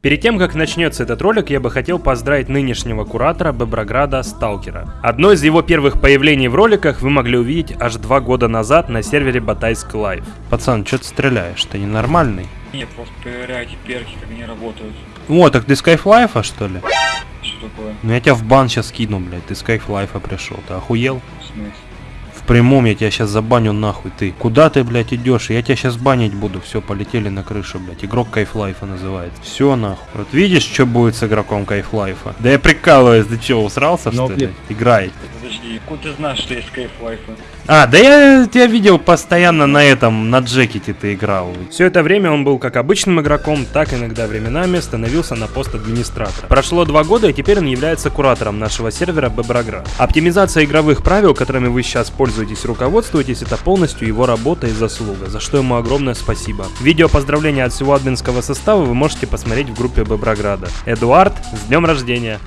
Перед тем, как начнется этот ролик, я бы хотел поздравить нынешнего куратора Беброграда Сталкера. Одно из его первых появлений в роликах вы могли увидеть аж два года назад на сервере Батайск Лайв. Пацан, что ты стреляешь? Ты ненормальный? Нет, просто проверяйте перки, как они работают. О, так ты с Кайфлайфа, что ли? Что такое? Ну я тебя в бан сейчас кину, блядь, ты с Кайфлайфа пришел, ты охуел? В смысле? Прямом я тебя сейчас забаню нахуй, ты. Куда ты, блядь, идешь? Я тебя сейчас банить буду. Все, полетели на крышу, блядь. Игрок Кайфлайфа называется. Все нахуй. Вот видишь, что будет с игроком Кайфлайфа? Да я прикалываюсь, ты че, усрался, что ли? Играй. Подожди, откуда ты знаешь, что есть кайф лайфа? А, да я тебя видел постоянно на этом, на джекете ты играл. Все это время он был как обычным игроком, так иногда временами становился на пост администратора. Прошло два года, и теперь он является куратором нашего сервера Беброград. Оптимизация игровых правил, которыми вы сейчас пользуетесь и руководствуетесь, это полностью его работа и заслуга, за что ему огромное спасибо. Видео поздравления от всего админского состава вы можете посмотреть в группе Беброграда. Эдуард, с днем рождения!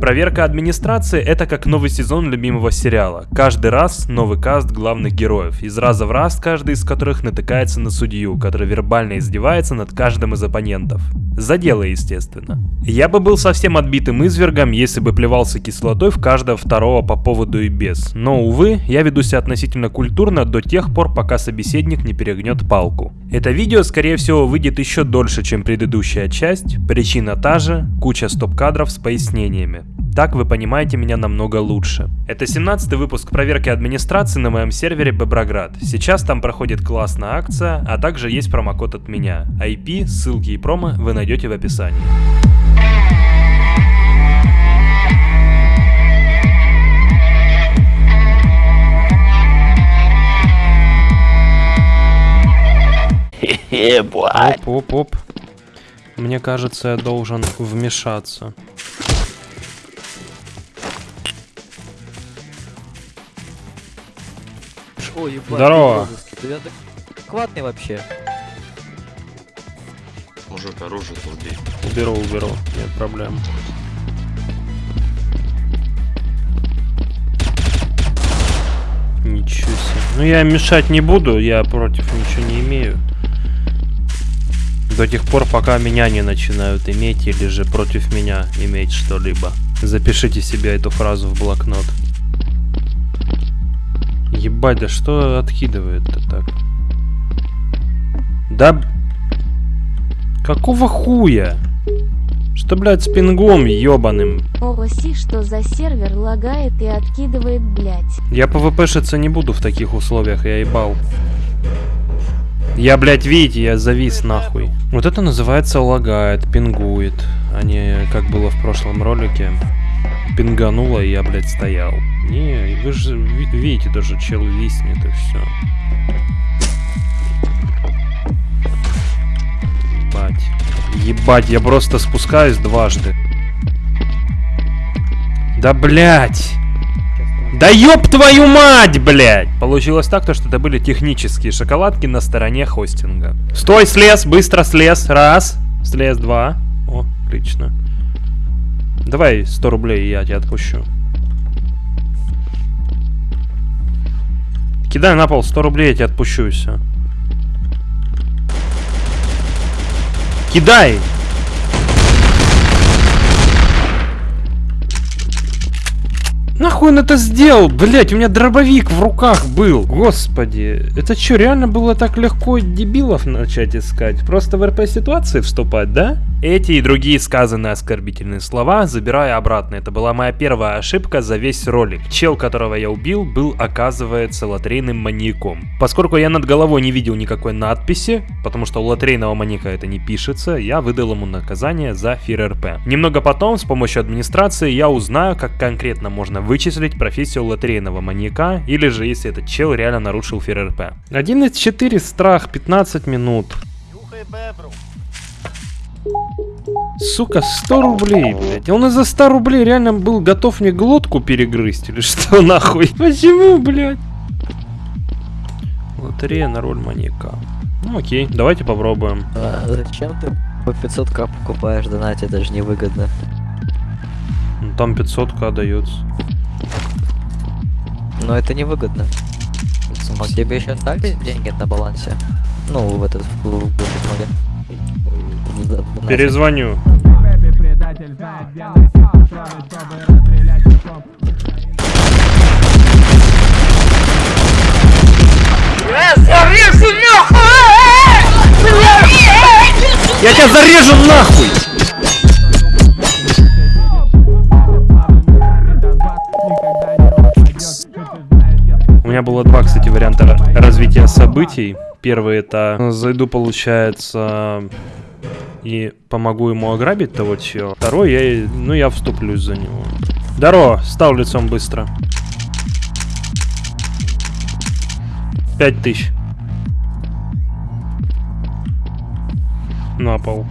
Проверка администрации – это как новый сезон любимого сериала. Каждый раз новый каст главных героев, из раза в раз каждый из которых натыкается на судью, который вербально издевается над каждым из оппонентов. За дело, естественно. Я бы был совсем отбитым извергом, если бы плевался кислотой в каждого второго по поводу и без. Но, увы, я веду себя относительно культурно до тех пор, пока собеседник не перегнет палку. Это видео, скорее всего, выйдет еще дольше, чем предыдущая часть. Причина та же, куча стоп-кадров с пояснениями. Так вы понимаете меня намного лучше. Это 17 выпуск проверки администрации на моем сервере Беброград. Сейчас там проходит классная акция, а также есть промокод от меня. IP, ссылки и промо вы найдете в описании. Оп, оп, оп. Мне кажется, я должен вмешаться. Ой, ебать, Здорово. ты адекватный вообще. Мужик, оружие убей. Уберу, уберу, нет проблем. Ничего себе. Ну я мешать не буду, я против ничего не имею. До тех пор, пока меня не начинают иметь, или же против меня иметь что-либо. Запишите себе эту фразу в блокнот. Ебать, да что откидывает-то так? Да... Какого хуя? Что, блядь, с пингом ебаным? Оси, что за сервер лагает и откидывает, блять. Я пвпшиться не буду в таких условиях, я ебал. Я, блядь, видите, я завис нахуй. Вот это называется лагает, пингует, а не как было в прошлом ролике. Пингануло, и я, блядь, стоял. Не, вы же ви- видите, даже чел виснет и все. Ебать. Ебать, я просто спускаюсь дважды. Да блять! Да ёб твою мать, блядь! Получилось так, то, что это были технические шоколадки на стороне хостинга. Стой, слез, быстро слез. Раз. Слез, два. О, отлично. Давай 100 рублей, я тебя отпущу. Кидай на пол 100 рублей, я тебя отпущу и все. Кидай! Нахуй он это сделал? Блять, у меня дробовик в руках был. Господи, это что, реально было так легко дебилов начать искать? Просто в РП ситуации вступать, да? Эти и другие сказанные оскорбительные слова забираю обратно. Это была моя первая ошибка за весь ролик. Чел, которого я убил, был, оказывается, лотерейным маньяком. Поскольку я над головой не видел никакой надписи, потому что у лотерейного маньяка это не пишется, я выдал ему наказание за фир РП. Немного потом, с помощью администрации, я узнаю, как конкретно можно вычислить профессию лотерейного маньяка, или же если этот чел реально нарушил фир РП. 1 из 4 страх, 15 минут. Сука, 100 рублей, блядь. Он из-за 100 рублей реально был готов мне глотку перегрызть или что нахуй? Почему, блядь? Лотерея на роль маньяка. Ну окей, давайте попробуем. А зачем ты по 500к покупаешь донать, это же невыгодно. Ну, Там 500к дается. Но это невыгодно. А тебе еще остались деньги на балансе? Ну, в этот... в- в- в- в- в- в- Перезвоню. Я тебя зарежу нахуй! У меня было два, кстати, варианта ра- развития событий. Первый это э, зайду, получается, и помогу ему ограбить того чела. Второй, я, ну, я вступлюсь за него. Здорово, стал лицом быстро. Пять тысяч. На пол.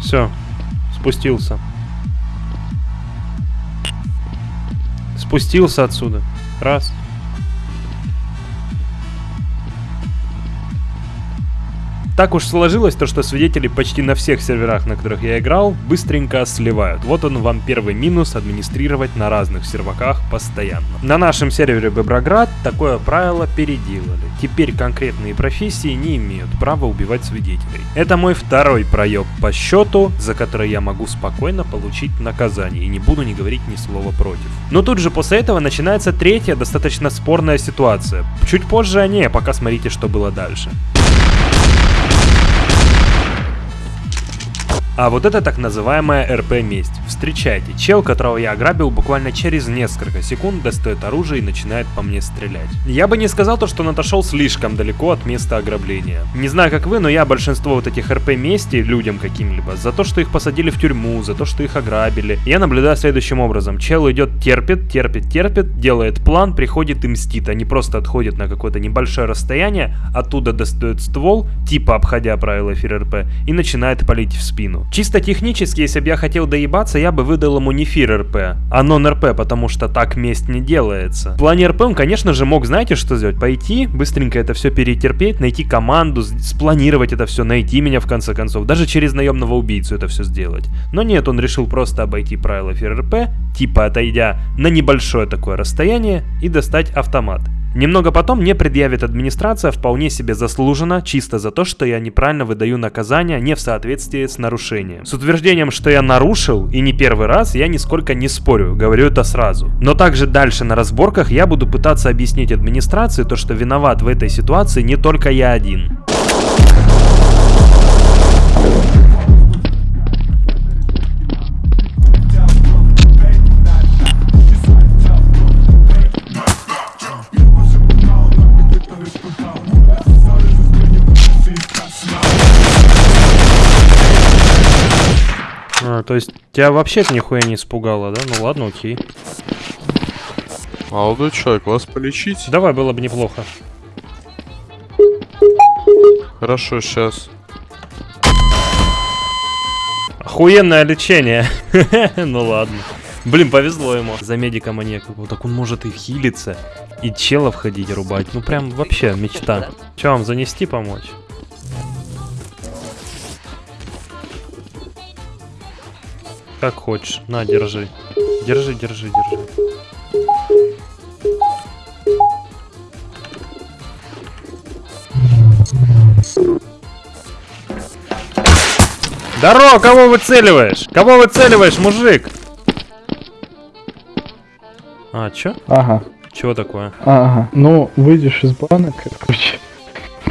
Все, спустился. Спустился отсюда. Раз. Так уж сложилось то, что свидетели почти на всех серверах, на которых я играл, быстренько сливают. Вот он вам первый минус администрировать на разных серваках постоянно. На нашем сервере Беброград такое правило переделали. Теперь конкретные профессии не имеют права убивать свидетелей. Это мой второй проеб по счету, за который я могу спокойно получить наказание и не буду не говорить ни слова против. Но тут же после этого начинается третья достаточно спорная ситуация. Чуть позже о ней, а пока смотрите, что было дальше. А вот это так называемая РП-месть. Встречайте, чел, которого я ограбил буквально через несколько секунд, достает оружие и начинает по мне стрелять. Я бы не сказал то, что он отошел слишком далеко от места ограбления. Не знаю как вы, но я большинство вот этих РП-мести людям каким-либо, за то, что их посадили в тюрьму, за то, что их ограбили, я наблюдаю следующим образом. Чел идет, терпит, терпит, терпит, делает план, приходит и мстит, не просто отходит на какое-то небольшое расстояние, оттуда достает ствол, типа обходя правила эфир РП, и начинает палить в спину. Чисто технически, если бы я хотел доебаться, я бы выдал ему не фир РП, а нон РП, потому что так месть не делается. В плане РП он, конечно же, мог, знаете, что сделать? Пойти, быстренько это все перетерпеть, найти команду, спланировать это все, найти меня в конце концов, даже через наемного убийцу это все сделать. Но нет, он решил просто обойти правила эфир РП, типа отойдя на небольшое такое расстояние и достать автомат. Немного потом мне предъявит администрация вполне себе заслуженно, чисто за то, что я неправильно выдаю наказание не в соответствии с нарушением. С утверждением, что я нарушил, и не первый раз, я нисколько не спорю, говорю это сразу. Но также дальше на разборках я буду пытаться объяснить администрации то, что виноват в этой ситуации не только я один. А, то есть тебя вообще это нихуя не испугало, да? Ну ладно, окей. Молодой человек, вас полечить? Давай, было бы неплохо. Хорошо, сейчас. Охуенное лечение. ну ладно. Блин, повезло ему. За медика маньяк. Вот так он может и хилиться, и челов ходить рубать. Ну прям вообще мечта. Че вам занести помочь? Как хочешь. На, держи. Держи, держи, держи. Здорово, кого выцеливаешь? Кого выцеливаешь, мужик? А, чё? Ага, Чего такое? ага. Ну, выйдешь из банок, короче,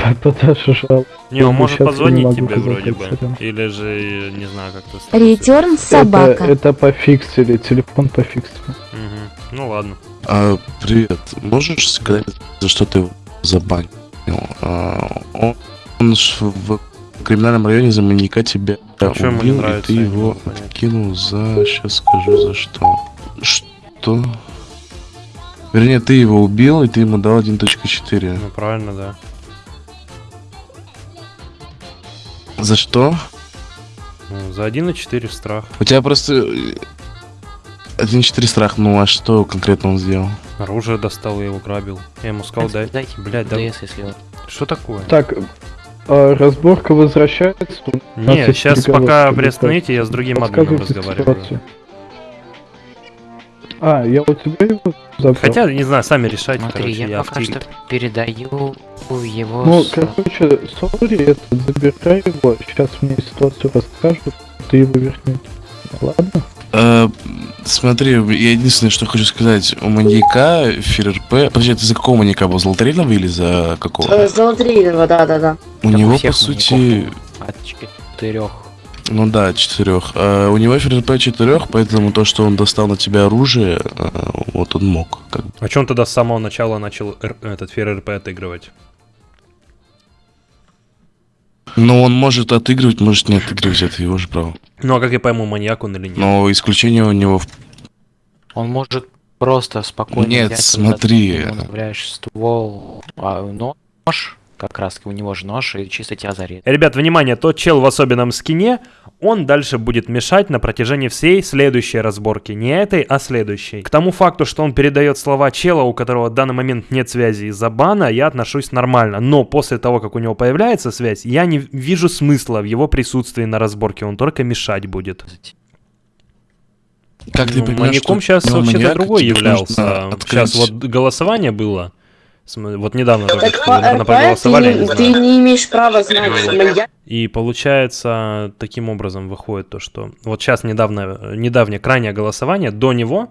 жалобу. Не, он может позвонить тебе вроде бы. Или же, не знаю, как то Ретерн собака. Это, это пофиксили, телефон пофиксили. Ну ладно. А, привет. Можешь сказать, за что ты его забанил? А, он, он в криминальном районе за маньяка тебя А чё ему не убил, и ты его откинул за... Сейчас скажу, за что. Что? Вернее, ты его убил, и ты ему дал 1.4. Ну правильно, да. За что? Ну, за 1,4 страх. У тебя просто... э, 1.4 страх, ну а что конкретно он сделал? Оружие достал, я его грабил. Я ему сказал, дай. Дайте Блядь, да. Если он. Что такое? Так, а, разборка возвращается. Не, сейчас пока приостановите, я с другим админом разговариваю. ситуацию. А, я у тебя его забрал. Хотя, не знаю, сами решайте, Смотри, короче, я, я пока что передаю его... Ну, с- короче, сори, это, забирай его, сейчас мне ситуацию расскажут, ты его верни. Ладно? Э, смотри, я единственное, что хочу сказать. У маньяка ФРРП... Подожди, ты за какого маньяка был? Золотаринова или за какого? Золотаринова, да-да-да. У Так него, по сути... От четырех. Ну да, четырех. А у него ФРРП четырех, поэтому то, что он достал на тебя оружие, э, вот он мог. Как бы. А он тогда с самого начала начал р- этот фер РП отыгрывать? Но он может отыгрывать, может не отыгрывать, это его же право. Ну а как я пойму, маньяк он или нет? Но исключение у него в Он может просто спокойно Нет, взять, смотри. ты ствол, а, нож, как раз у него же нож, и чисто тебя зарезать. Ребят, внимание, тот чел в особенном скине, он дальше будет мешать на протяжении всей следующей разборки. Не этой, а следующей. К тому факту, что он передает слова чела, у которого в данный момент нет связи из-за бана, я отношусь нормально. Но после того, как у него появляется связь, я не вижу смысла в его присутствии на разборке. Он только мешать будет. Как ты Ну, маньяком что сейчас вообще-то другой тебе являлся. Сейчас вот голосование было. Вот недавно только Так что, наверное, РП проголосовали, ты, не ты не имеешь права знать. И получается, таким образом выходит то, что вот сейчас недавно, недавнее крайнее голосование, до него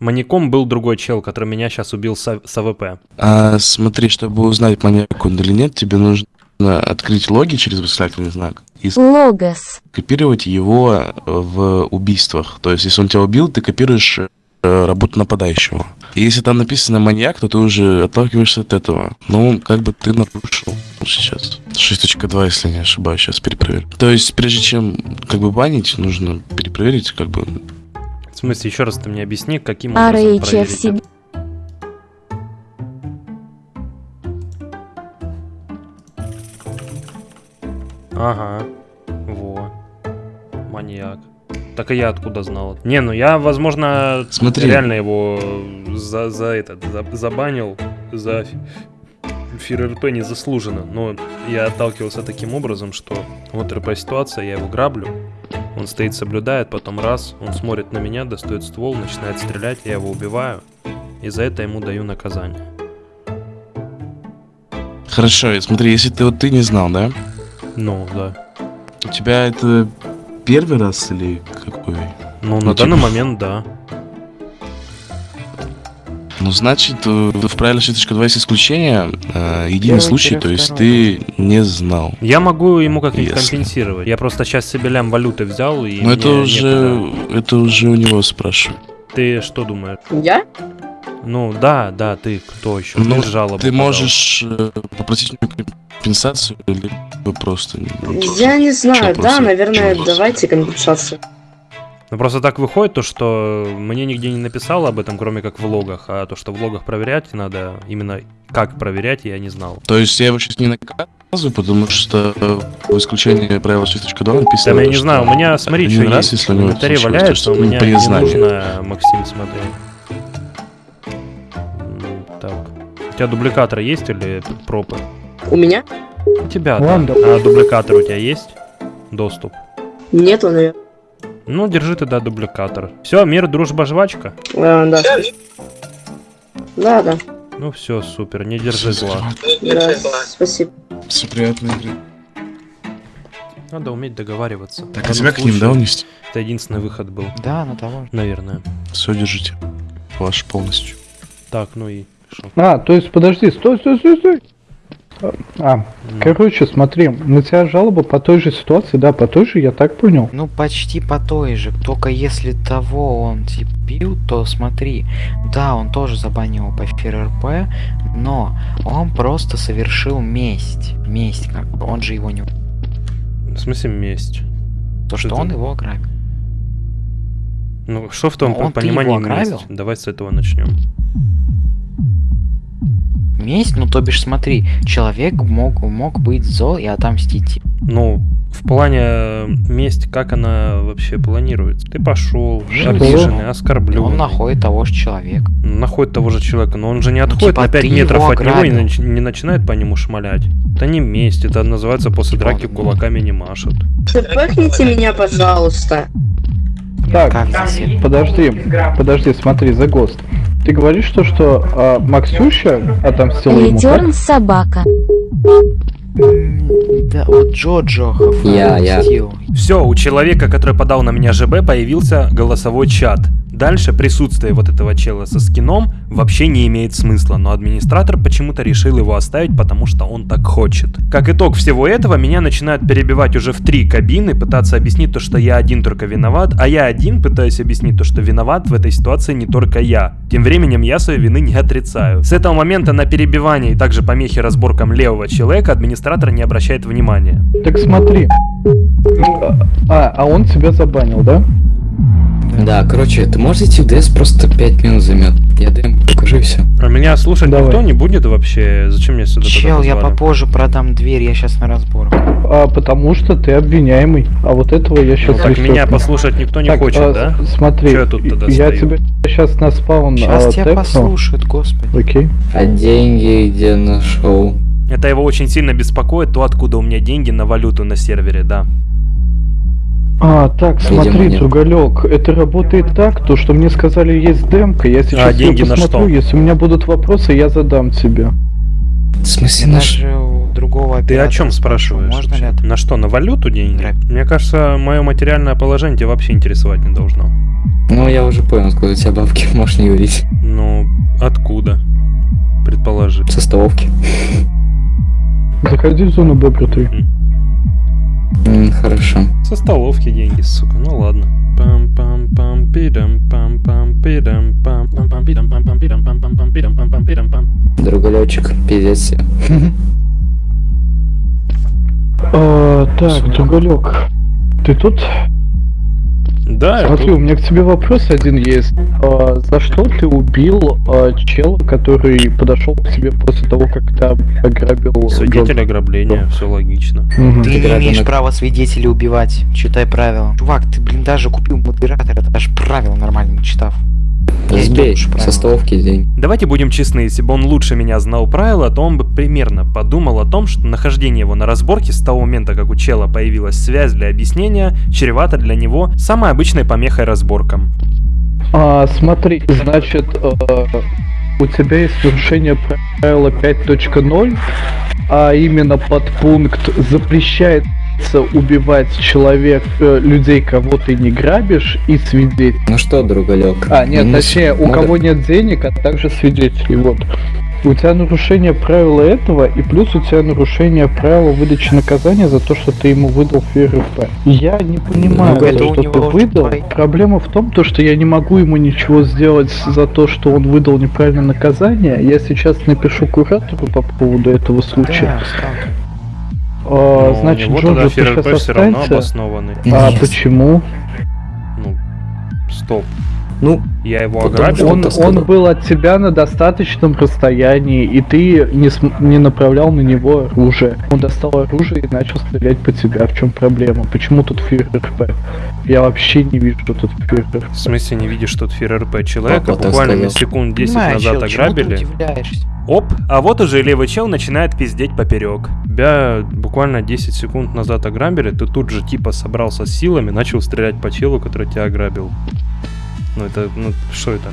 маньяком был другой чел, который меня сейчас убил с, с AWP. А, смотри, чтобы узнать, маньяк он или нет, тебе нужно открыть логи через восклицательный знак и logs. копировать его в убийствах. То есть, если он тебя убил, ты копируешь работу нападающего. И если там написано маньяк, то ты уже отталкиваешься от этого. Ну, как бы ты нарушил сейчас. 6.2, если не ошибаюсь, сейчас перепроверю. То есть, прежде чем как бы банить, нужно перепроверить, как бы. В смысле, еще раз ты мне объясни, каким образом проверить? Ага, во, маньяк. Так и я откуда знал? Не, ну я, возможно, Смотри. реально его за, за этот, за- забанил, за фир РП незаслуженно. Но я отталкивался таким образом, что вот РП ситуация, я его граблю, он стоит, соблюдает, потом раз, он смотрит на меня, достает ствол, начинает стрелять, я его убиваю, и за это ему даю наказание. Хорошо, смотри, если ты вот ты не знал, да? Ну, да. У тебя это первый раз или какой? Ну, Ну, на данный типа- момент, да. Ну, значит, э, в правиле 6.2 есть исключение. э, единый Первый, случай, первый, то есть ты не знал. Я могу ему как-нибудь Если. компенсировать. Я просто сейчас себе лям валюты взял и Но это уже, некуда. это уже у него спрашиваю. Ты что думаешь? Я? Ну, да, да, ты кто еще? Ну, ты жалобу Ты подал. можешь э, попросить компенсацию, либо просто... ну, Я не знаю, да, наверное, давайте компенсацию. Ну, просто так выходит то, что мне нигде не написало об этом, кроме как в логах, а то, что в логах проверять надо, именно как проверять, я не знал. То есть я его сейчас не наказываю, потому что э, в исключении правила 6.2 Да, написано... я то, не что зну, у меня, смотри, один что раз, есть. если у в него валяется, то у меня при не нужно, Максим, смотри. У тебя дубликатор есть или пропы? У меня? У тебя, да. Ладно. А дубликатор у тебя есть? Доступ. Нету, наверное. Ну, держи тогда дубликатор. Все, мир, дружба, жвачка. А, да. Да, да, Ну все, супер, не держи зла. да, спасибо. Все приятно, игры. Надо уметь договариваться. Так, а тебя данном к ним, да, унести? Это единственный выход был, Да, на того. наверное. Все, держите. Ваш полностью. Так, ну и шо? А, то есть, подожди, стой, стой, стой, стой. А, Ну. короче, смотри, на тебя жалоба по той же ситуации, да, по той же, я так понял. Ну, почти по той же. Только если того он типа бил, то смотри. Да, он тоже забанил по ФРРП, но он просто совершил месть. Месть, как бы. Он же его не... В смысле месть? То, что Это- он его ограбил. Ну, что в том Ну, он-то понимании месть? Давай с этого начнем. Месть, ну то бишь смотри, человек мог, мог быть зол и отомстить. Ну, в плане э, месть, как она вообще планируется? Ты пошел, обиженный, оскорбленный. Он находит того же человека. Находит того же человека, но он же не отходит типа, на 5 ты метров от него и нач- не начинает по нему шмалять. Это не месть, это называется после Типа драки он- кулаками не машут. Пахните меня, пожалуйста. Так, подожди, подожди, смотри, за ГОСТ. Ты говоришь то, что а, Максюша отомстила ему, так? Ретерн собака. Да, вот Джоджо Я, я. Все, у человека, который подал на меня ЖБ, появился голосовой чат. Дальше присутствие вот этого чела со скином вообще не имеет смысла, но администратор почему-то решил его оставить, потому что он так хочет. Как итог всего этого, меня начинают перебивать уже в три кабины, пытаться объяснить то, что я один только виноват, а я один пытаюсь объяснить то, что виноват в этой ситуации не только я. Тем временем я своей вины не отрицаю. С этого момента на перебивание и также помехи разборкам левого человека администратор не обращает внимания. Так смотри. А, а он тебя забанил, да? Да, короче, ты можешь идти в ДС, просто 5 минут займет. Я ДМ покажу и все. А меня слушать Давай. никто не будет вообще? Зачем мне сюда Чел, я попозже продам дверь, я сейчас на разборку. А, потому что ты обвиняемый. А вот этого я Ну, сейчас так меня послушать никто не хочет, да? Смотри, Чё я тут тогда я стою? тебя сейчас на спаун Сейчас а, тебя тэпну. послушают, господи. Окей. А деньги где нашел? Это его очень сильно беспокоит, то откуда у меня деньги на валюту на сервере, да. А, так, Видимо, смотри, нет. Другалек, это работает так, то, что мне сказали есть демка, я сейчас А, деньги на посмотрю, что? если у меня будут вопросы, я задам тебе. В смысле даже у другого Ты о чем спрашиваешь? Можно ли это? На что, на валюту деньги? Грабить. Мне кажется, мое материальное положение тебя вообще интересовать не должно. Ну, я уже понял, откуда у тебя бабки, можешь не говорить. Ну, откуда? Предположи. Со столовки. Заходи в зону Бобра 3. М, хорошо. Со столовки деньги, сука, ну ладно. пам пам пам пидам пам пам пидам пам пам пам пидам пам пам пидам пам пам пам пидам пам пам пидам пам Другалечек, пиздец. А, так, Другалек, ты тут? Да, Смотри, тут. у меня к тебе вопрос один есть. А, за что ты убил а, чела, который подошел к тебе после того, как ты ограбил Свидетель ограбления, все логично. Мгм. Ты не имеешь права свидетелей убивать. Читай правила. Чувак, ты, блин, даже купил модератора, даже правила нормально не читав. Сбей, со столовки день. Давайте будем честны, если бы он лучше меня знал правила, то он бы примерно подумал о том, что нахождение его на разборке с того момента, как у чела появилась связь для объяснения, чревато для него самой обычной помехой разборкам. А, смотри, значит, э, у тебя есть нарушение правила 5.0, а именно подпункт запрещается убивать человек, э, людей, кого ты не грабишь, и свидетелей. Ну что, другалек? А, нет, ну, точнее, у модер- кого нет денег, а также свидетелей, вот. У тебя нарушение правила этого, и плюс у тебя нарушение правила выдачи наказания за то, что ты ему выдал ФРП. Я не понимаю, Ну, это у что ты выдал. твои- Проблема в том, то, что я не могу ему ничего сделать за то, что он выдал неправильное наказание. Я сейчас напишу куратору по поводу этого случая. Да. А, Но значит, у него тогда сейчас все равно обоснованный. А почему? Ну, стоп. Ну, Я его ограбил. что Он, он был от тебя на достаточном расстоянии, и ты не, см- не направлял на него оружие. Он достал оружие и начал стрелять по тебе. В чем проблема? Почему тут ФРП? Я вообще не вижу тут ФРП. В смысле не видишь тут ФРРП человека? Папа Буквально на сказал. секунд 10 Понимаю, назад чел, ограбили. Оп, а вот уже левый чел начинает пиздеть поперек. Тебя буквально 10 секунд назад ограбили, ты тут же типа собрался с силами, начал стрелять по челу, который тебя ограбил. Ну это, ну что это?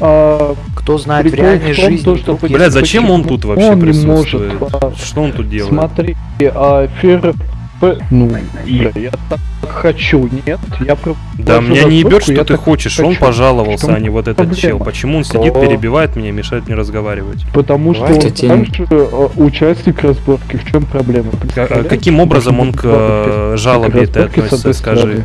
А, Кто знает в реальной в том, жизни, то, что вдруг Блядь, зачем он тут вообще он не присутствует? может, а, Что он тут делает? смотри, а ФРП... Ну, бля, я так хочу, нет? Я про- Да меня не ебет, что ты хочешь, он хочу. пожаловался, В а не вот этот проблема? чел. Почему он сидит, перебивает меня, мешает мне разговаривать? Потому что он также э, участник разборки. В чем проблема? Представляешь? Каким образом он к э, жалобе с относится, скажи?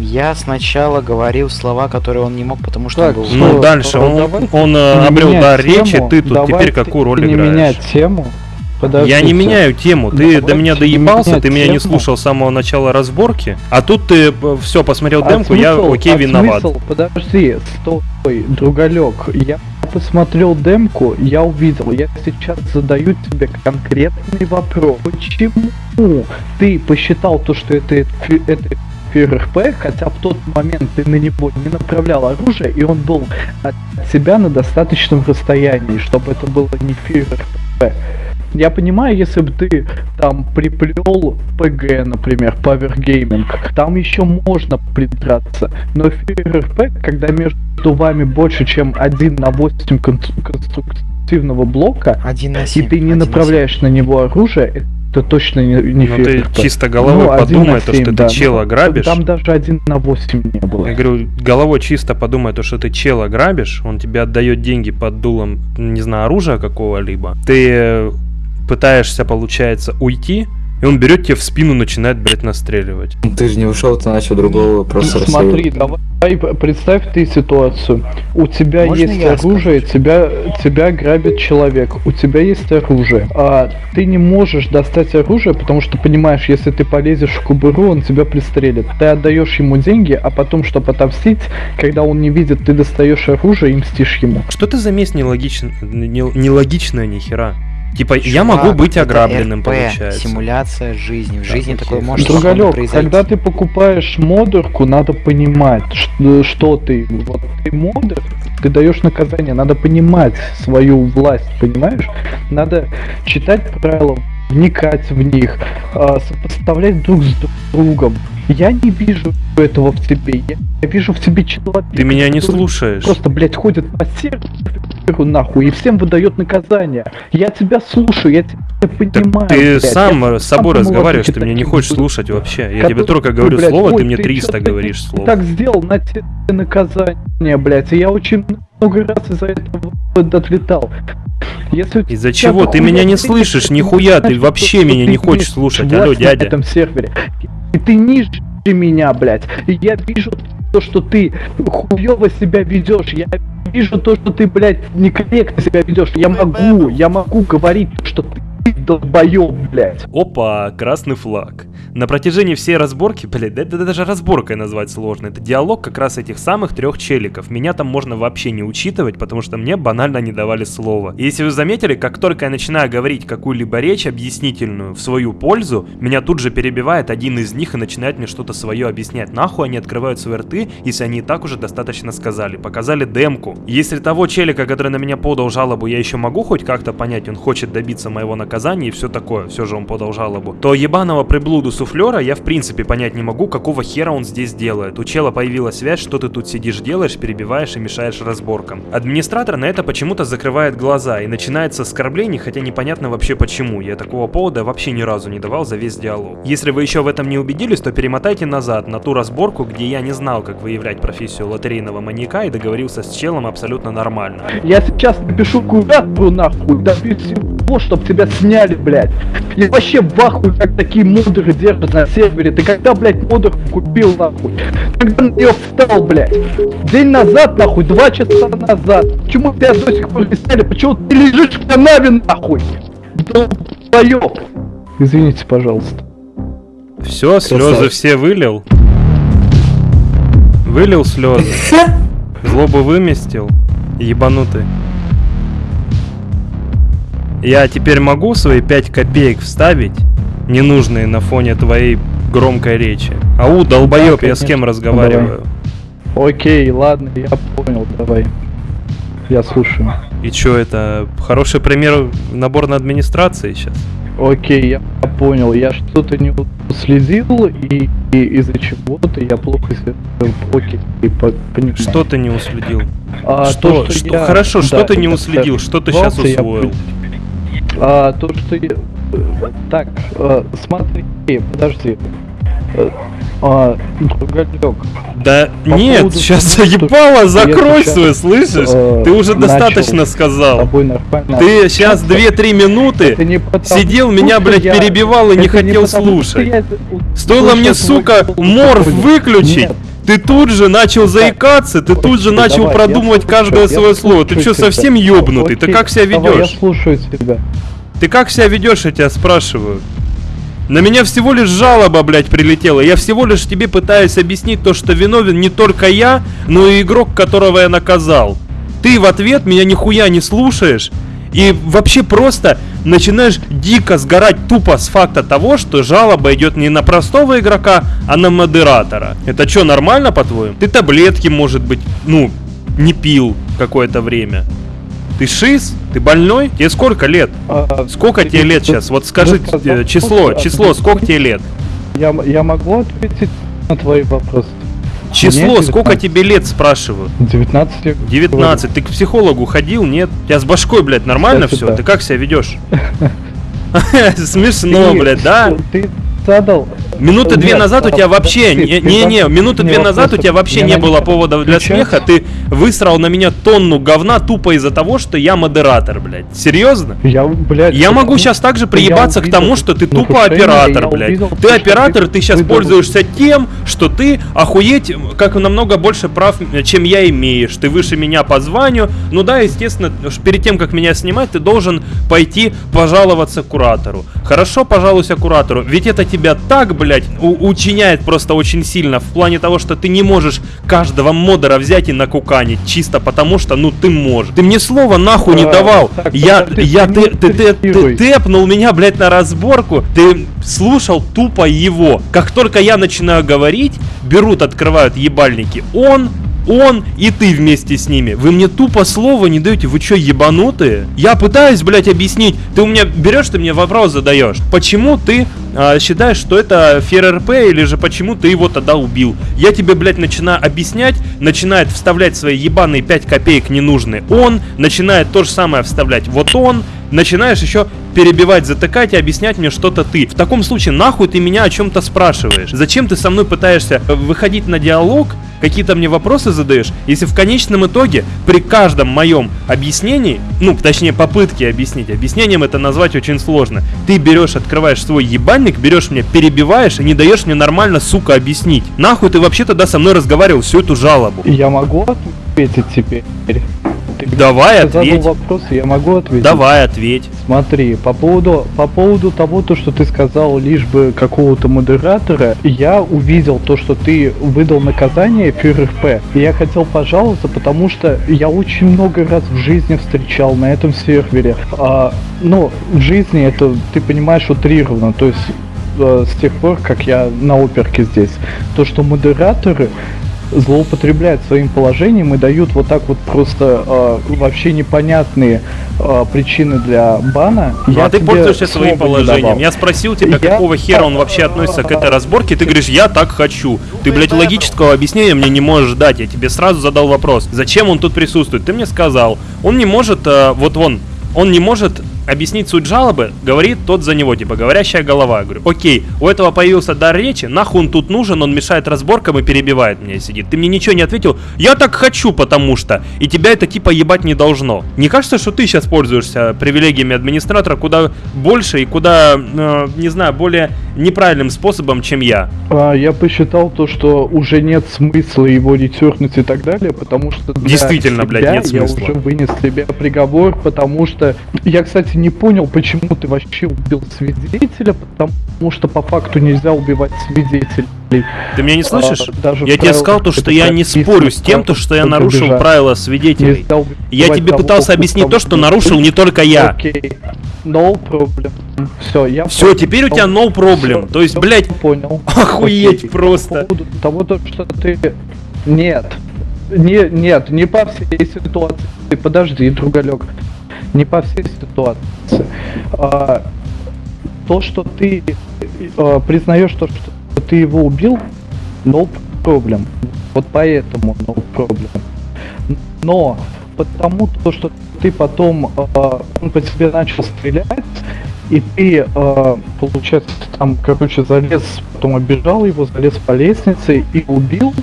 Я сначала говорил слова, которые он не мог, потому что Так, он был... Ну дальше, он, давайте он э, не обрел дар речи, тему, ты тут теперь давайте какую роль не играешь? менять тему. Я не Подождите. меняю тему, ты до меня Давайте не доебался, ты меня не тему. слушал с самого начала разборки, а тут ты все посмотрел А демку, я смысл- окей а виноват. смысл? Подожди, стой, другалек. Я посмотрел демку, я увидел, я сейчас задаю тебе конкретный вопрос. Почему ты посчитал то, что это, фи- это ФРП, хотя в тот момент ты на него не направлял оружие, и он был от тебя на достаточном расстоянии, чтобы это было не ФРП. Я понимаю, если бы ты там приплел ПГ, например, Power Gaming, там еще можно придраться. Но ФРП, когда между вами больше, чем 1 на 8 кон- конструктивного блока, Один на и семь. ты не направляешь на него оружие, это точно не, не Ну ты чисто головой Ну, один подумай, на то, семь, что да. ты чела Ну, грабишь. Там даже 1 на 8 не было. Я говорю, головой чисто подумай, то, что ты чела грабишь, он тебе отдает деньги под дулом, не знаю, оружия какого-либо. Ты пытаешься, получается, уйти, и он берет тебе в спину, начинает, блядь, настреливать. Ты же не ушел, ты начал другого просто Ну, Смотри, давай представь ты ситуацию. У тебя Можно есть оружие, тебя, тебя грабит человек. У тебя есть оружие. А ты не можешь достать оружие, потому что понимаешь, если ты полезешь в кубыру, он тебя пристрелит. Ты отдаешь ему деньги, а потом, чтобы отомстить, когда он не видит, ты достаешь оружие и мстишь ему. Что ты за месть нелогичн... не- нелогичная нихера? Типа, я Чувак, могу быть ограбленным, РП, получается. Симуляция жизни. В Да, жизни такое хорошо. может Другалек, произойти. когда ты покупаешь модерку, надо понимать, что, что ты. Вот ты модер, ты даешь наказание, надо понимать свою власть, понимаешь? Надо читать правила, вникать в них, а, сопоставлять друг с другом. Я не вижу этого в тебе. Я, я вижу в тебе человека. Ты меня не слушаешь. Просто, блядь, ходит по серверу нахуй и всем выдает наказание. Я тебя слушаю, я тебя понимаю. Ты блядь. сам Я с собой сам разговариваешь, ты меня не хочешь слушать вообще. Я тебе только говорю блядь, слово, ой, ты мне ты 300 чё, говоришь ты слов. так сделал, на тебе наказание, блядь. И я очень много раз из-за этого отлетал. Если Из-за чего? Ты меня не слышишь, нихуя, ты вообще меня ты не хочешь слушать. Алло, на дядя. этом сервере. И ты ниже меня, блядь. И я вижу то, что ты хуёво себя ведешь. Я вижу то, что ты, блядь, некорректно себя ведешь. Я могу, я могу говорить, что ты долбоёб, блядь. Опа, красный флаг. На протяжении всей разборки, блядь, это даже разборкой назвать сложно. Это диалог как раз этих самых трех челиков. Меня там можно вообще не учитывать, потому что мне банально не давали слова. И если вы заметили, как только я начинаю говорить какую-либо речь объяснительную в свою пользу, меня тут же перебивает один из них и начинает мне что-то свое объяснять. Нахуй они открывают свои рты, если они и так уже достаточно сказали. Показали демку. Если того челика, который на меня подал жалобу, я еще могу хоть как-то понять, он хочет добиться моего наказания и все такое, все же он подал жалобу, то ебаного приблуду суфлера я в принципе понять не могу, какого хера он здесь делает. У чела появилась связь, что ты тут сидишь, делаешь, перебиваешь и мешаешь разборкам. Администратор на это почему-то закрывает глаза и начинается оскорблений, хотя непонятно вообще почему. Я такого повода вообще ни разу не давал за весь диалог. Если вы еще в этом не убедились, то перемотайте назад на ту разборку, где я не знал, как выявлять профессию лотерейного маньяка и договорился с челом абсолютно нормально. Я сейчас напишу куратору нахуй, добьюсь всего, чтоб тебя сняли, блядь. Я вообще в ахуе, как такие модеры держат на сервере. Ты когда, блядь, модер купил, нахуй? Когда на нее встал, блядь? День назад, нахуй, два часа назад. Почему тебя до сих пор не сняли? Почему ты лежишь в канаве, нахуй? Долбоёб. Извините, пожалуйста. Все, слезы все вылил. Вылил слезы. Злобу выместил. Ебанутый. Я теперь могу свои 5 копеек вставить, ненужные на фоне твоей громкой речи. Ау, долбоеб, Да, я с кем разговариваю? Окей, ладно, я понял, давай. Я слушаю. И чё, это хороший пример набор на администрации сейчас? Окей, я понял. Я что-то не уследил, и, и из-за чего-то я плохо себя... Окей, по- понимаю. Что ты не уследил? А, что, то, что- я- хорошо, что да, ты не уследил, что ты сейчас сорвался, я усвоил? А, то, что я... Так, э, смотри, подожди. Э, А, другалек. Да По нет, поводу сейчас заебало, закрой свой, слышишь? э, Ты уже достаточно сказал. Ты сейчас общаться. 2-3 минуты потому, сидел, меня, блядь, я- перебивал и не хотел потому, слушать. я Стоило мне, сука, морф выключить, Нет. Ты тут же начал заикаться, ты тут же начал давай, продумывать каждое свое слово. Ты что, совсем ёбнутый? Ты как себя ведешь? Я слушаю тебя. Ты как себя ведешь, я тебя спрашиваю? На меня всего лишь жалоба, блядь, прилетела. Я всего лишь тебе пытаюсь объяснить то, что виновен не только я, но и игрок, которого я наказал. Ты в ответ меня нихуя не слушаешь. И вообще просто начинаешь дико сгорать тупо с факта того, что жалоба идет не на простого игрока, а на модератора. Это что, нормально по-твоему? Ты таблетки, может быть, ну, не пил какое-то время. Ты шиз? Ты больной? Тебе сколько лет? А, Сколько тебе лет сейчас? Вот скажи Ну, э, число, число, сколько тебе лет? Я, я могу ответить на твои вопросы? Число, Мне сколько 19. тебе лет, спрашиваю? 19 я 19. Ты к психологу ходил, нет? У тебя с башкой, блядь, нормально все? да. Ты как себя ведешь? Смешно, блядь, да? Ты задал... Минуты две Нет, назад у а, тебя вообще... ты Не-не-не, задал минуты две назад у тебя вообще Я не было повода для смеха. Ты высрал на меня тонну говна тупо из-за того, что я модератор, блядь. Серьезно? Я, блядь, Я могу сейчас также приебаться к тому, что ты тупо оператор, блядь. увидел, Ты оператор, ты сейчас пользуешься тем, что ты охуеть, как намного больше прав, чем я имеешь. Ты выше меня по званию. Ну да, естественно, перед тем, как меня снимать, ты должен пойти пожаловаться куратору. Хорошо, пожалуйся куратору. Ведь это тебя так, блядь, учиняет просто очень сильно в плане того, что ты не можешь каждого модера взять и накуканить, чисто потому что, ну, ты можешь. Ты мне слова нахуй не давал. я, я, ты ты, ты, ты, тэпнул меня, блядь, на разборку. Ты слушал тупо его. Как только я начинаю говорить, берут, открывают ебальники. Он, он и ты вместе с ними. Вы мне тупо слова не даете. Вы что, ебанутые? Я пытаюсь, блядь, объяснить. Ты у меня берешь, ты мне вопрос задаешь. Почему ты а, считаешь, что это фер РП, или же почему ты его тогда убил? Я тебе, блядь, начинаю объяснять, начинает вставлять свои ебаные 5 копеек ненужные. Он начинает то же самое вставлять. Вот он, начинаешь еще перебивать, затыкать и объяснять мне что-то ты. В таком случае, нахуй ты меня о чем-то спрашиваешь? Зачем ты со мной пытаешься э, выходить на диалог, какие-то мне вопросы задаешь, если в конечном итоге при каждом моем объяснении, ну, точнее, попытке объяснить, объяснением это назвать очень сложно, ты берешь, открываешь свой ебальник, берешь меня, перебиваешь и не даешь мне нормально, сука, объяснить. Нахуй ты вообще тогда со мной разговаривал всю эту жалобу? Я могу ответить теперь? Ты Давай, задал ответь. вопрос, я могу ответить? Давай, ответь. Смотри, по поводу, по поводу того, то, что ты сказал, лишь бы какого-то модератора, я увидел то, что ты выдал наказание ФРП, и я хотел пожаловаться, потому что я очень много раз в жизни встречал на этом сервере. А, ну, в жизни это, ты понимаешь, утрировано, то есть э, с тех пор, как я на оперке здесь, то, что модераторы злоупотребляют своим положением и дают вот так вот просто э, вообще непонятные э, причины для бана. Ну, а ты пользуешься своим положением. Я спросил тебя, Я- какого хера он вообще относится к этой разборке, ты говоришь, я так хочу. Ты, блядь, логического объяснения мне не можешь дать. Я тебе сразу задал вопрос, зачем он тут присутствует. Ты мне сказал, он не может, э, вот вон, он не может объяснить суть жалобы, говорит тот за него, типа, говорящая голова. Я говорю, окей, у этого появился дар речи, нахуй он тут нужен, он мешает разборкам и перебивает меня и сидит. Ты мне ничего не ответил, я так хочу, потому что, и тебя это типа ебать не должно. Не кажется, что ты сейчас пользуешься привилегиями администратора куда больше и куда, э, не знаю, более неправильным способом, чем я? А, я посчитал то, что уже нет смысла его ретернуть и так далее, потому что Действительно, блядь, нет я смысла. уже вынес себе приговор, потому что я, кстати, не понял, почему ты вообще убил свидетеля, потому что по факту нельзя убивать свидетелей. Ты меня не слышишь? А, даже Я тебе сказал то, что я не спорю с тем, то, что я нарушил бежать. правила свидетелей. Я тебе того, пытался объяснить то, что нарушил не только я. Окей, no problem. Все, я Все, понял. теперь у тебя no problem. Всё, То есть, блядь, понял. охуеть Окей. просто. По того, то, что ты... Нет. Не, нет, не по всей ситуации. Подожди, другалек. Не по всей ситуации. А, то, что ты а, признаешь то, что ты его убил, no problem. Вот поэтому no problem. Но потому то, что ты потом а, он по тебе начал стрелять, и ты, получается, там, короче, залез, потом обижал его, залез по лестнице и убил,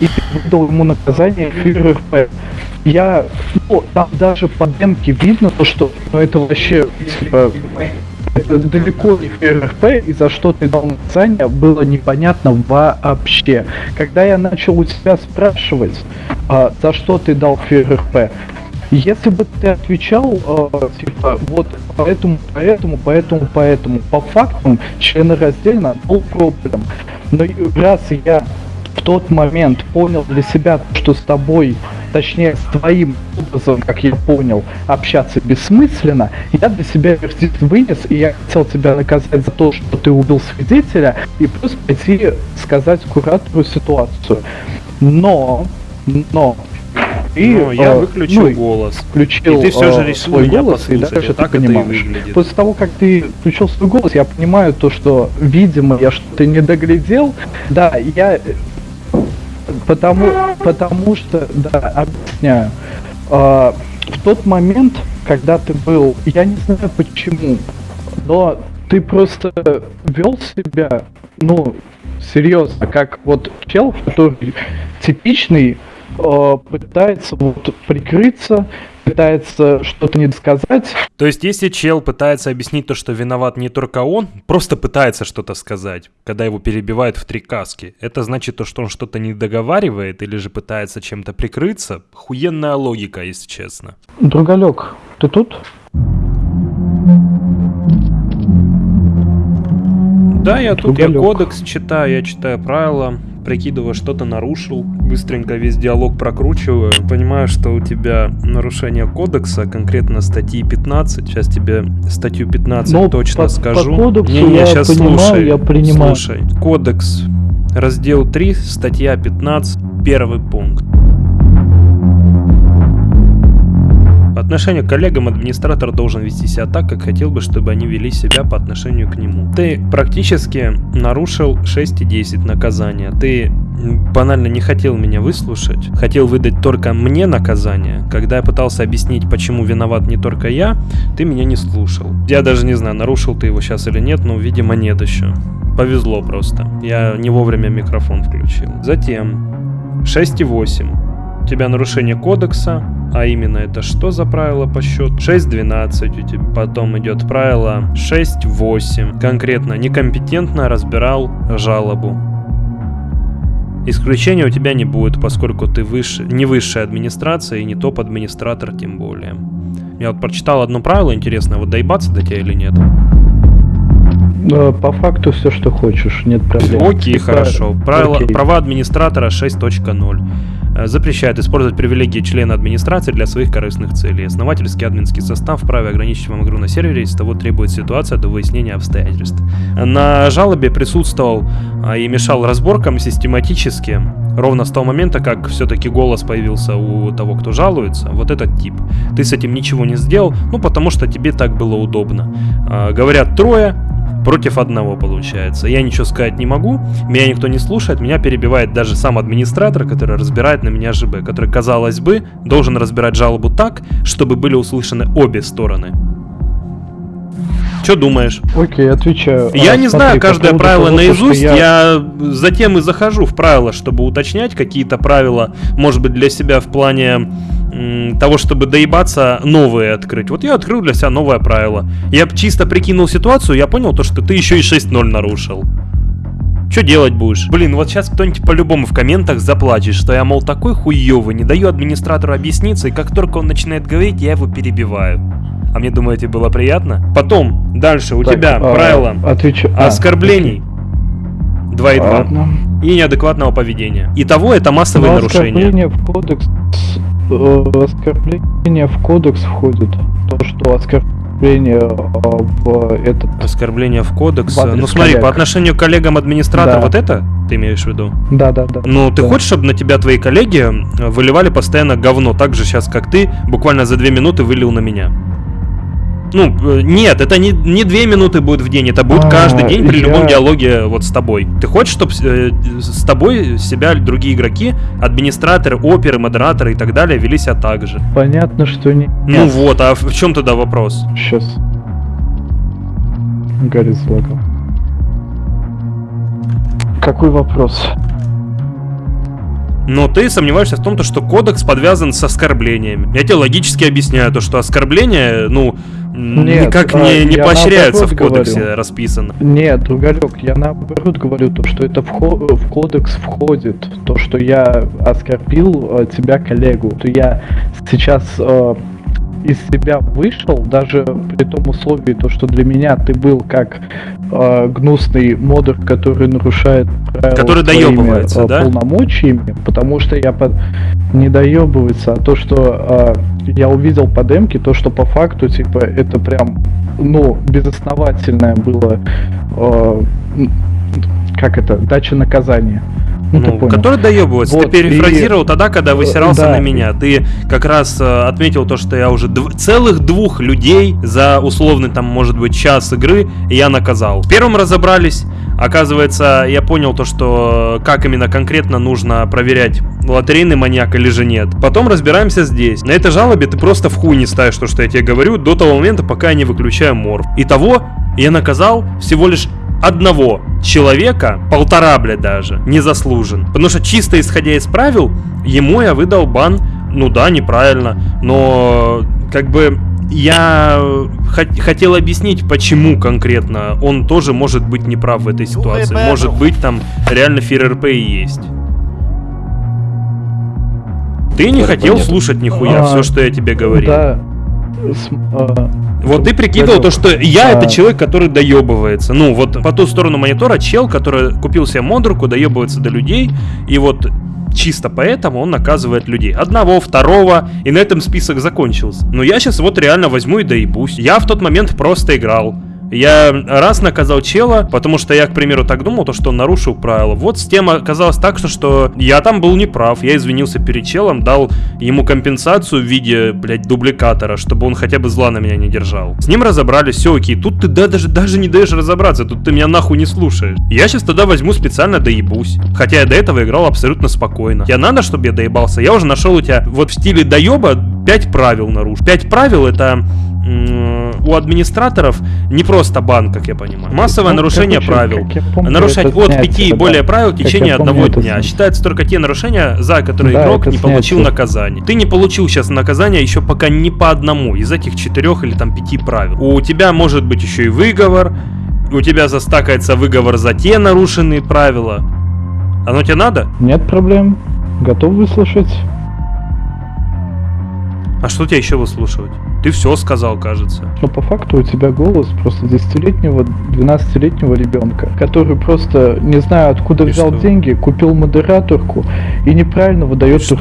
и ты выдал ему наказание ФРП. Я, ну, там даже по демке видно то, что, ну, это вообще, типа, это далеко не ФРП, и за что ты дал наказание, было непонятно вообще. Когда я начал у тебя спрашивать, а, за что ты дал ФРП, если бы ты отвечал, э, типа, вот поэтому, поэтому, поэтому, поэтому, по фактам, членораздельно, был проблем. Но раз я в тот момент понял для себя, что с тобой точнее, с твоим образом, как я понял, общаться бессмысленно, я для себя вердикт вынес, и я хотел тебя наказать за то, что ты убил свидетеля, и просто пойти сказать куратору ситуацию. Но, но, и, Но я э, выключил ну, и голос. включил И ты все же э, решил свой меня голос, и послушать. дальше Вот ты так и понимаешь. После того, как ты включил свой голос, я понимаю то, что, видимо, я что-то не доглядел. Да, я... Потому, потому что, да, объясняю. Э, в тот момент, когда ты был, я не знаю почему, но ты просто вел себя, ну, серьезно, как вот чел, который типичный, э, пытается вот прикрыться, пытается что-то не сказать. То есть, если чел пытается объяснить то, что виноват не только он, просто пытается что-то сказать, когда его перебивают в три каски, это значит то, что он что-то не договаривает или же пытается чем-то прикрыться? Хуенная логика, если честно. Другалек, ты тут? Да, я тут, я Другалек. кодекс читаю, я читаю правила, прикидываю, что-то нарушил, быстренько весь диалог прокручиваю, понимаю, что у тебя нарушение кодекса, конкретно статьи 15, сейчас тебе статью 15 Ну, точно по- скажу. по кодексу Не-не, я щас понимаю, слушай, я принимаю. Слушай, кодекс, раздел 3, статья 15, первый пункт. По отношению к коллегам администратор должен вести себя так, как хотел бы, чтобы они вели себя по отношению к нему. Ты практически нарушил 6,10 наказания. Ты банально не хотел меня выслушать, хотел выдать только мне наказание. Когда я пытался объяснить, почему виноват не только я, ты меня не слушал. Я даже не знаю, нарушил ты его сейчас или нет, но, видимо, нет еще. Повезло просто. Я не вовремя микрофон включил. Затем 6,8. У тебя нарушение кодекса, а именно это что за правило по счету? 6.12 у тебя, потом идет правило 6.8. Конкретно некомпетентно разбирал жалобу. Исключения у тебя не будет, поскольку ты выше, не высшая администрация и не топ-администратор тем более. Я вот прочитал одно правило интересное, вот доебаться до тебя или нет? Э, По факту все, что хочешь, нет проблем. Окей, Типа, хорошо. Правила, окей. Права администратора 6.0. Э, Запрещает использовать привилегии члена администрации для своих корыстных целей. Основательский админский состав вправе ограничить вам игру на сервере, если того требует ситуация до выяснения обстоятельств. На жалобе присутствовал а, и мешал разборкам систематически, ровно с того момента, как все-таки голос появился у того, кто жалуется, вот этот тип. Ты с этим ничего не сделал, ну потому что тебе так было удобно. А, Говорят трое, против одного получается. Я ничего сказать не могу, меня никто не слушает, меня перебивает даже сам администратор, который разбирает на меня ЖБ, который, казалось бы, должен разбирать жалобу так, чтобы были услышаны обе стороны. Что думаешь? Окей, отвечаю. Я А, не смотри, знаю по каждое поводу правило того, наизусть, я... затем и захожу в правила, чтобы уточнять какие-то правила, может быть, для себя в плане того, чтобы доебаться, новые открыть. Вот я открыл для себя новое правило. Я чисто прикинул ситуацию, я понял то, что ты еще и 6-0 нарушил. Что делать будешь? Блин, вот сейчас кто-нибудь по-любому в комментах заплачет, что я, мол, такой хуёвый, не даю администратору объясниться, и как только он начинает говорить, я его перебиваю. А мне, думаете, было приятно? Потом, дальше, у Так, тебя а, правило отвечу- а, оскорблений 2,2 Ладно. и неадекватного поведения. Итого это массовые нарушения. В кодекс... Оскорбление в кодекс входит. То, что оскорбление в этот... Оскорбление в кодекс. В Ну смотри, коллег. по отношению к коллегам администратора, Да. вот это ты имеешь в виду? Да, да, да. Ну, ты Да. хочешь, чтобы на тебя твои коллеги э, выливали постоянно говно, так же сейчас, как ты, буквально за две минуты вылил на меня? Ну, э, нет, это не, не две минуты будет в день, это будет А, каждый день при я- любом диалоге вот с тобой. Ты хочешь, чтобы с тобой себя другие игроки, администраторы, оперы, модераторы и так далее вели себя так же? Понятно, что не... Ну вот, а в чем тогда вопрос? Сейчас. Гарри залагал. Какой вопрос? Но ты сомневаешься в том, то, что кодекс подвязан с оскорблениями. Я тебе логически объясняю то, что оскорбления, ну, Нет, никак а, не, не поощряются в кодексе говорю. расписано. Нет, другалек, я наоборот говорю то, что это вхо- в кодекс входит. То, что я оскорбил э, тебя коллегу. То я сейчас э, из себя вышел, даже при том условии, то, что для меня ты был как э, гнусный модер, который нарушает правила Который своими, доебывается, э, да? полномочиями, потому что я под... не доебывается, а то, что э, я увидел по демке, то, что по факту, типа, это прям, ну, безосновательное было, э, как это, дача наказания. Ну, ты Ну, понял. который доебывается. Вот, ты перефразировал и- тогда, когда высирался да. на меня. Ты как раз э, отметил то, что я уже дв- целых двух людей за условный там, может быть, час игры я наказал. В первом разобрались. Оказывается, я понял то, что э, как именно конкретно нужно проверять, лотерейный маньяк или же нет. Потом разбираемся здесь. На этой жалобе ты просто в хуй не ставишь то, что я тебе говорю, до того момента, пока я не выключаю морф. Итого, я наказал всего лишь одного человека, полтора, блядь, даже, не заслужен. Потому что чисто исходя из правил, ему я выдал бан, ну да, неправильно, но как бы я хот- хотел объяснить, почему конкретно он тоже может быть неправ в этой ситуации. Может быть, там реально ФРРП и есть. Ты не хотел слушать нихуя А, все, что я тебе говорил. Да. Вот ты прикидывал то, что я это человек, который доебывается. Ну, вот по ту сторону монитора чел, который купил себе модерку, доебывается до людей, и вот чисто поэтому он наказывает людей. Одного, второго, и на этом список закончился. Но я сейчас вот реально возьму и доебусь. Я в тот момент просто играл. Я раз наказал чела, потому что я, к примеру, так думал, то, что он нарушил правила. Вот с тем оказалось так, что, что я там был неправ. Я извинился перед челом, дал ему компенсацию в виде, блядь, дубликатора, чтобы он хотя бы зла на меня не держал. С ним разобрались, все окей. Тут ты да, даже, даже не даешь разобраться, тут ты меня нахуй не слушаешь. Я сейчас тогда возьму специально доебусь. Хотя я до этого играл абсолютно спокойно. Я надо, чтобы я доебался. Я уже нашел у тебя вот в стиле доеба 5 правил нарушил. 5 правил это у администраторов не просто бан, как я понимаю. Массовое Ну, нарушение правил. помню, Нарушать от снять 5 и это, более да. правил в течение помню, одного дня. снять. Считаются только те нарушения, за которые Да, игрок не получил снять. наказание. Ты не получил сейчас наказание еще пока ни по одному из этих четырех или там пяти правил. У тебя может быть еще и выговор, у тебя застакается выговор за те нарушенные правила. Оно тебе надо? Нет проблем. Готов выслушать. А что тебе еще выслушивать? Ты все сказал, кажется. Но по факту у тебя голос просто 10-летнего, 12-летнего ребенка, который просто, не знаю откуда И взял что? деньги, купил модераторку и неправильно выдает И что?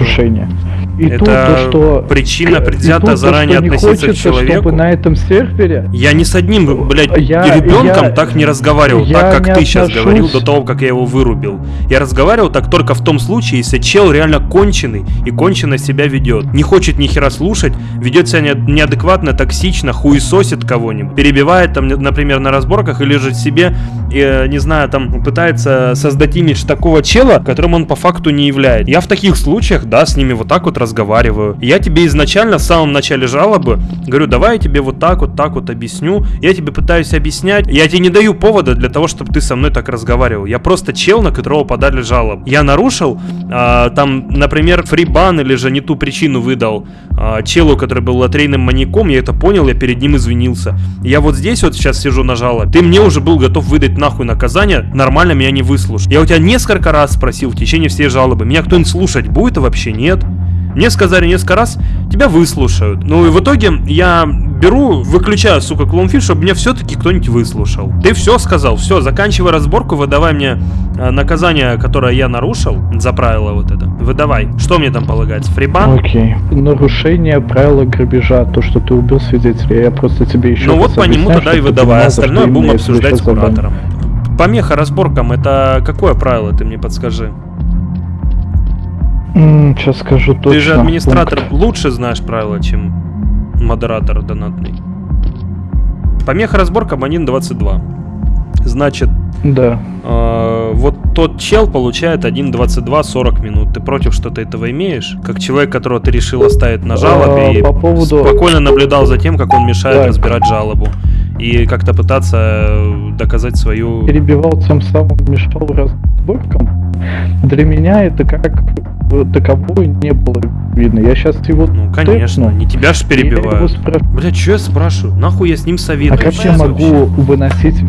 И Это тут то, что... причина и предвзято тут то, заранее не относиться к хочется, человеку? чтобы на этом сервере Я ни с одним, блядь, Я- ребенком я- так не разговаривал, я так как ты сейчас отношусь- говорил до того, как я его вырубил. Я разговаривал так только в том случае, если чел реально конченый и кончено себя ведет. Не хочет ни хера слушать, ведет себя не- неадекватно, токсично, хуесосит кого-нибудь, перебивает там, например, на разборках или же себе, э, не знаю, там пытается создать имидж такого чела, которым он по факту не является. Я в таких случаях, да, с ними вот так вот разговариваю. Я тебе изначально в самом начале жалобы говорю, давай я тебе вот так вот так вот объясню. Я тебе пытаюсь объяснять. Я тебе не даю повода для того, чтобы ты со мной так разговаривал. Я просто чел, на которого подали жалобу. Я нарушил, а, там, например, фрибан или же не ту причину выдал а, челу, который был лотерейным маньяком. Я это понял, я перед ним извинился. Я вот здесь вот сейчас сижу на жалобе. Ты мне уже был готов выдать нахуй наказание, нормально меня не выслушал. Я у тебя несколько раз спросил в течение всей жалобы, меня кто-нибудь слушать будет, а вообще нет. Мне сказали несколько раз, тебя выслушают. Ну и в итоге я беру, выключаю, сука, клоунфиш, чтобы меня все-таки кто-нибудь выслушал. Ты все сказал, все, заканчивай разборку, выдавай мне э, наказание, которое я нарушил за правило вот это. Выдавай. Что мне там полагается? Фрибан? Окей. Нарушение правила грабежа, то, что ты убил свидетеля, я просто тебе еще Ну вот по нему тогда и выдавай, остальное будем обсуждать с куратором. Помеха разборкам, это какое правило, ты мне подскажи? Сейчас скажу точно. Ты же администратор пункт. лучше знаешь правила, чем модератор донатный. Помеха разборкам 1.22. Значит, Да. э, вот тот чел получает 1.22 40 минут. Ты против что-то этого имеешь? Как человек, которого ты решил оставить на жалобе А, и по поводу- спокойно наблюдал за тем, как он мешает Так. разбирать жалобу. И как-то пытаться э, доказать свою... перебивал, тем самым мешал разборкам. Для меня это как таковое не было видно. Я сейчас его Ну, конечно, тэпну, не тебя ж и я его перебивают. спрашиваю, Бля, что я спрашиваю? Нахуй я с ним а советуюсь? как я могу вообще? выносить,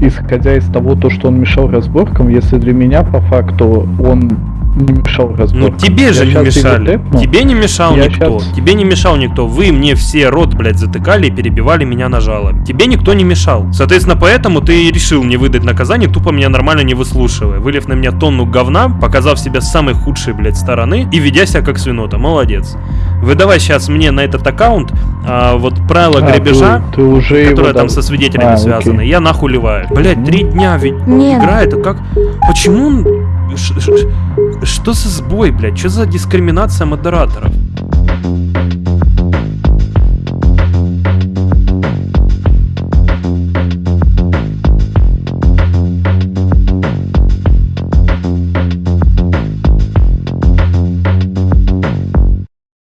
исходя из того, то, что он мешал разборкам, если для меня по факту он не мешал Ну разборкам. тебе же Я не щас его мешали. тэпну. Тебе не мешал Я никто. щас- Тебе не мешал никто. Вы мне все рот, блядь, затыкали и перебивали меня на жалобы. Тебе никто не мешал. Соответственно, поэтому ты решил мне выдать наказание, тупо меня нормально не выслушивая. Вылив на меня тонну говна, показав себя с самой худшей, блядь, стороны и ведя себя как свинота. Молодец. Выдавай сейчас мне на этот аккаунт а, вот правила А, грабежа, ты, ты уже которые там дал. со свидетелями А, связаны. окей. Я нахуй ливаю. Блять, три дня ведь Нет. играет, а как... Почему он... Что за сбой, блядь? Что за дискриминация модераторов?